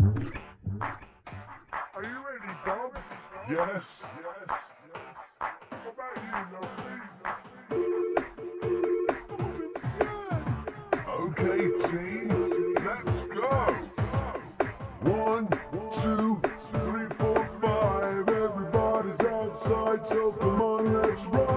Are you ready, Bob? Yes. Yes. How about you, Lovely? Okay, team. Let's go. One, two, three, four, five. Everybody's outside, so come on, let's roll.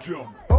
jump.